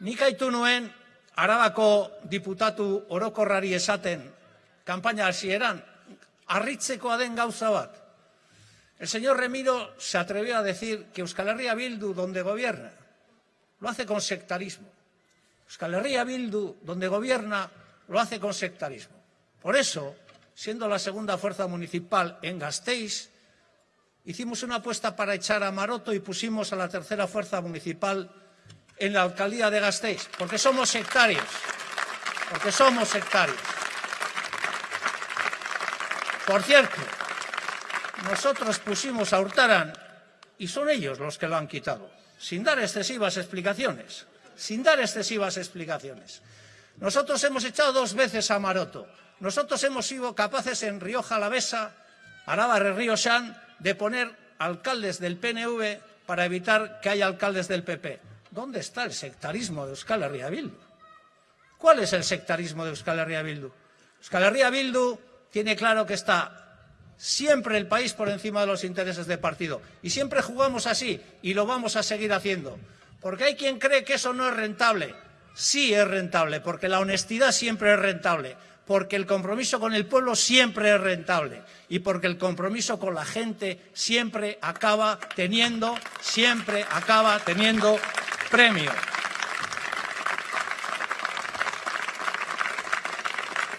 Nik nuen Arabako diputatu orokorrari esaten kanpaina hasieran harritzekoa den gauza bat. El señor Remiro se atrevió a decir que Euskal Herria Bildu, donde gobierna, lo hace con sectarismo. Euskal Herria Bildu, donde gobierna, lo hace con sectarismo. Por eso, siendo la segunda fuerza municipal en Gasteiz, hicimos una apuesta para echar a Maroto y pusimos a la tercera fuerza municipal en la alcaldía de Gasteiz, porque somos sectarios, porque somos sectarios. Por cierto, nosotros pusimos a Hurtaran y son ellos los que lo han quitado, sin dar excesivas explicaciones, sin dar excesivas explicaciones. Nosotros hemos echado dos veces a Maroto. Nosotros hemos sido capaces en Rioja Alavesa, Araba Río San, de poner alcaldes del PNV para evitar que haya alcaldes del PP. ¿Dónde está el sectarismo de Euskal Herria Bildu? ¿Cuál es el sectarismo de Euskal Herria Bildu? Euskal Herria Bildu tiene claro que está siempre el país por encima de los intereses de partido. Y siempre jugamos así y lo vamos a seguir haciendo. Porque hay quien cree que eso no es rentable. Sí es rentable, porque la honestidad siempre es rentable, porque el compromiso con el pueblo siempre es rentable y porque el compromiso con la gente siempre acaba teniendo, siempre acaba teniendo premio.